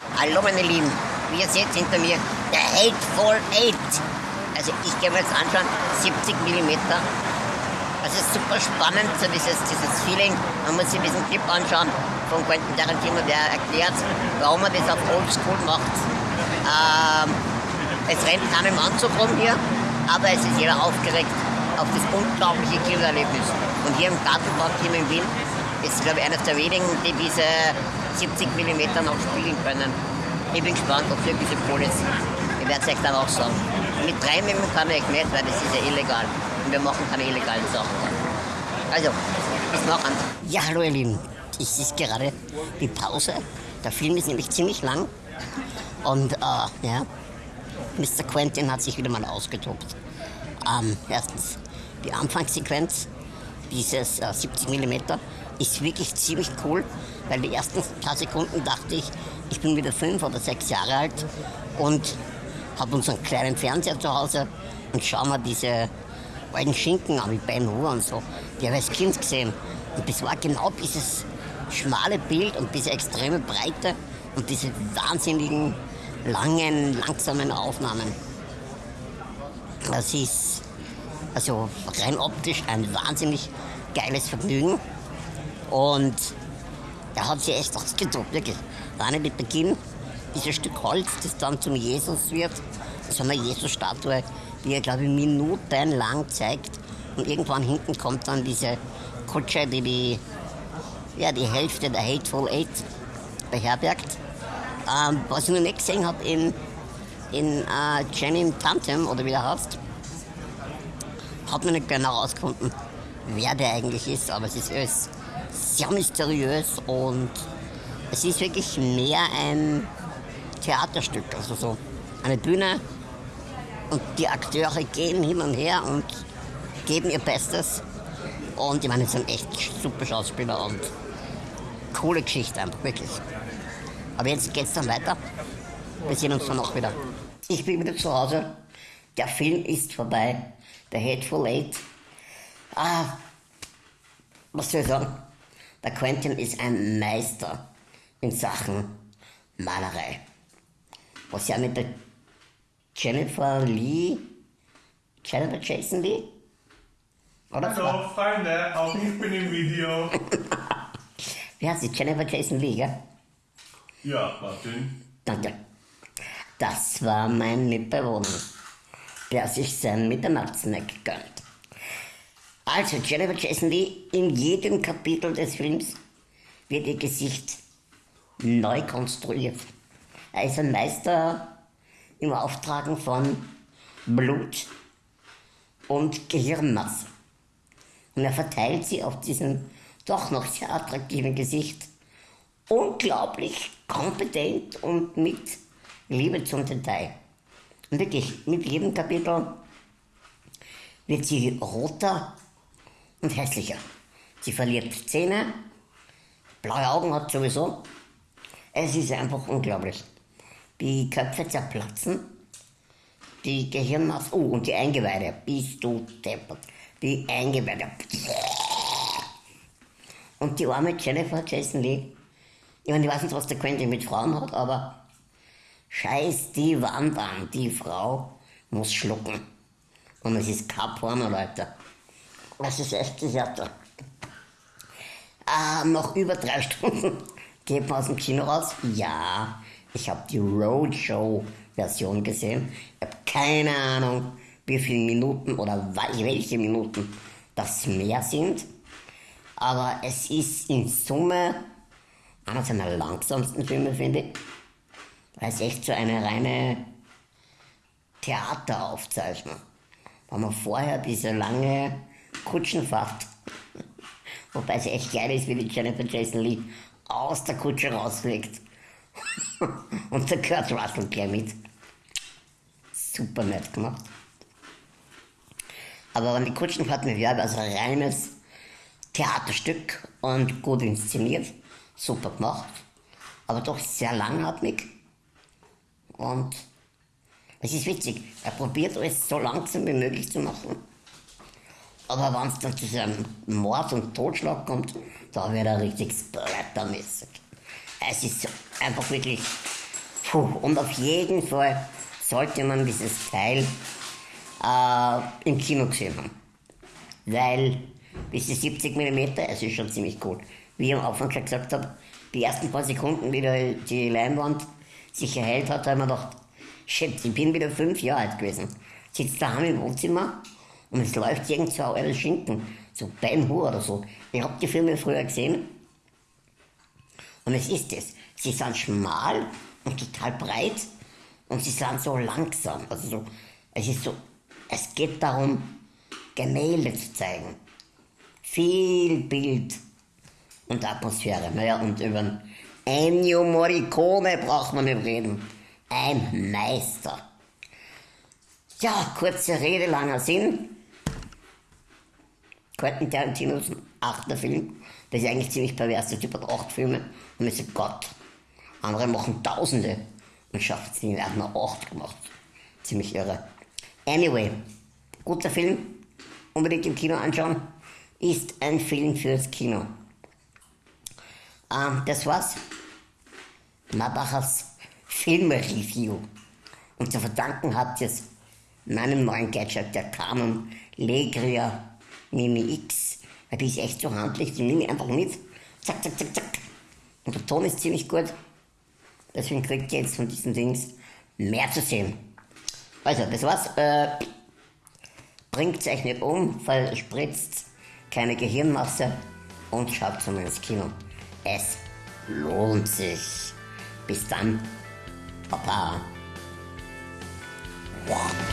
Hallo meine Lieben, wie ihr seht hinter mir der Hateful Eight. Also ich gehe mir jetzt anschauen, 70 mm. Es ist super spannend, so dieses, dieses Feeling. Man muss sich diesen Clip anschauen von Quentin Tarantino, der erklärt, warum er das auf Oldschool macht. Ähm, es rennt keinem Anzug rum hier, aber es ist jeder aufgeregt auf das unglaubliche Kinoerlebnis. Und hier im Gartenpark hier in Wien ist, glaube ich, eines der wenigen, die diese 70 mm noch spielen können. Ich bin gespannt, ob es wirklich cool ist. Ich werde es euch dann auch sagen. Mit drei Mimmen kann ich nicht, weil das ist ja illegal. Und wir machen keine illegalen Sachen. Also, bis nachher. Ja, hallo ihr Lieben. Ich ist gerade die Pause. Der Film ist nämlich ziemlich lang. Und, äh, ja, Mr. Quentin hat sich wieder mal ausgetobt. Ähm, erstens, die Anfangssequenz, dieses äh, 70 mm, ist wirklich ziemlich cool, weil die ersten paar Sekunden dachte ich, ich bin wieder fünf oder sechs Jahre alt und habe unseren kleinen Fernseher zu Hause und schaue mir diese alten Schinken an, wie Ben Hur und so. Die habe ich als Kind gesehen. Und das war genau dieses schmale Bild und diese extreme Breite und diese wahnsinnigen, langen, langsamen Aufnahmen. Das ist also rein optisch ein wahnsinnig geiles Vergnügen. Und er hat sich echt ausgetobt, wirklich. Alleine mit Beginn, dieses Stück Holz, das dann zum Jesus wird, so eine Jesus-Statue, die er, glaube ich, minutenlang zeigt. Und irgendwann hinten kommt dann diese Kutsche, die die, ja, die Hälfte der Hateful Eight beherbergt. Ähm, was ich noch nicht gesehen habe in, in äh, Channing Tantem, oder wie der heißt, hat man nicht genau herausgefunden, wer der eigentlich ist, aber es ist alles sehr mysteriös und es ist wirklich mehr ein Theaterstück, also so eine Bühne und die Akteure gehen hin und her und geben ihr Bestes und ich meine, es sind echt super Schauspieler und coole Geschichte einfach, wirklich. Aber jetzt geht's dann weiter. Wir sehen uns dann auch wieder. Ich bin wieder zu Hause. Der Film ist vorbei. Der Hateful Eight. Ah, was soll ich sagen? Der Quentin ist ein Meister in Sachen Malerei. Was ja mit der Jennifer Lee, Jennifer Jason Lee? Oder Hallo Freunde, auch ich bin im Video. Wie heißt sie? Jennifer Jason Lee, gell? Ja, Martin. Danke. Das war mein Mitbewohner, der sich sein Mitternachtssnack gönnt. Also, Jennifer Jason Lee, in jedem Kapitel des Films wird ihr Gesicht neu konstruiert. Er ist ein Meister im Auftragen von Blut und Gehirnmasse. Und er verteilt sie auf diesem doch noch sehr attraktiven Gesicht unglaublich kompetent und mit Liebe zum Detail. Und wirklich, mit jedem Kapitel wird sie roter und hässlicher. Sie verliert Zähne, blaue Augen hat sowieso. Es ist einfach unglaublich. Die Köpfe zerplatzen, die Gehirnmasse, oh, und die Eingeweide, bist du deppert. Die Eingeweide. Und die arme Jennifer Jason Lee, ich meine, ich weiß nicht, was der Quentin mit Frauen hat, aber scheiß die Wand an, die Frau muss schlucken. Und es ist kein Porno, Leute. Ist echt Theater. Ah, noch über drei Stunden geht man aus dem Kino raus. Ja, ich habe die Roadshow-Version gesehen. Ich habe keine Ahnung, wie viele Minuten oder welche Minuten das mehr sind. Aber es ist in Summe einer seiner langsamsten Filme, finde ich. Weil es echt so eine reine Theateraufzeichnung. Weil man vorher diese lange Kutschenfahrt. Wobei es echt geil ist, wie die Jennifer Jason Lee aus der Kutsche rausfliegt. Und der Kurt Russell gleich mit. Super nett gemacht. Aber wenn die Kutschenfahrt mit Werbe, also ein reines Theaterstück und gut inszeniert, super gemacht, aber doch sehr langatmig. Und es ist witzig, er probiert es so langsam wie möglich zu machen. Aber wenn es dann zu einem Mord und Totschlag kommt, da wird er richtig splattermäßig. Es ist einfach wirklich Puh, und auf jeden Fall sollte man dieses Teil äh, im Kino gesehen haben. Weil diese 70 mm, es ist schon ziemlich gut. Wie ich am Anfang schon gesagt habe, die ersten paar Sekunden, wie die Leinwand sich erhält hat, habe ich mir gedacht, shit, ich bin wieder fünf Jahre alt gewesen. Sitze daheim im Wohnzimmer und es läuft irgend so ein alter Schinken, so Ben Hur oder so. Ich habe die Filme früher gesehen und es ist es. Sie sind schmal und total breit und sie sind so langsam. Also so, es ist so, es geht darum, Gemälde zu zeigen. Viel Bild und Atmosphäre. Naja, und über Ennio Morricone braucht man nicht reden. Ein Meister. Ja, kurze Rede, langer Sinn. Quentin Tarantinos achter Film. Das ist eigentlich ziemlich pervers. Der Typ hat acht Filme und ich so, Gott. Andere machen Tausende und schafft es nicht. Er hat nur acht gemacht. Ziemlich irre. Anyway, guter Film. Unbedingt im Kino anschauen. Ist ein Film fürs Kino. Ähm, das war's. Mabachers Filmreview. Und zu verdanken habt ihr es meinem neuen Gadget, der Canon Legria Mini X. Die ist echt so handlich, die nehme ich einfach mit. Zack, zack, zack, zack. Und der Ton ist ziemlich gut. Deswegen kriegt ihr jetzt von diesen Dings mehr zu sehen. Also, das war's. Äh, bringt euch nicht um, verspritzt keine Gehirnmasse und schaut zu ins Kino. Es lohnt sich. Bis dann. Papa. Wow.